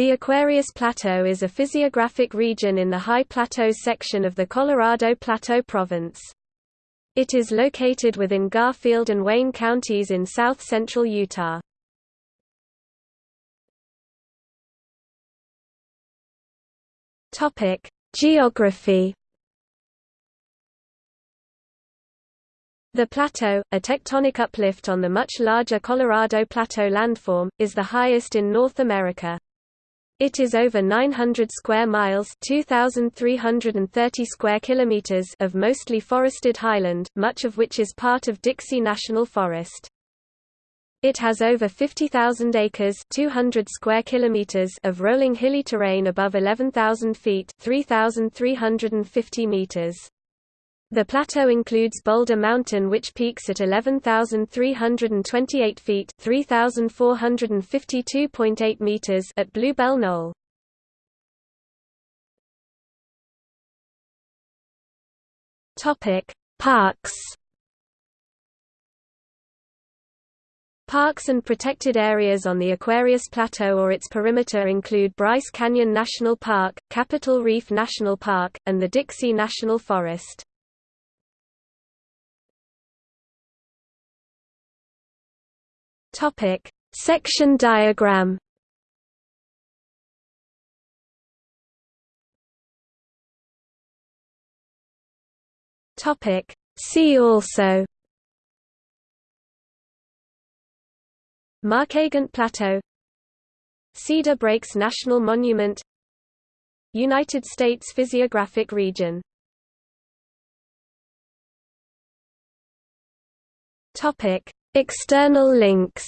The Aquarius Plateau is a physiographic region in the High Plateaus section of the Colorado Plateau Province. It is located within Garfield and Wayne counties in south-central Utah. Geography The plateau, a tectonic uplift on the much larger Colorado Plateau landform, is the highest in North America. It is over 900 square miles (2330 square kilometers) of mostly forested highland, much of which is part of Dixie National Forest. It has over 50,000 acres 200 square kilometers of rolling hilly terrain above 11,000 feet 3,350 meters. The plateau includes Boulder Mountain which peaks at 11,328 feet 3,452.8 meters at Bluebell Knoll. Parks Parks and protected areas on the Aquarius Plateau or its perimeter include Bryce Canyon National Park, Capitol Reef National Park, and the Dixie National Forest. Topic: Section diagram. Topic: See also. Markagunt Plateau. Cedar Breaks National Monument. United States Physiographic Region. Topic External links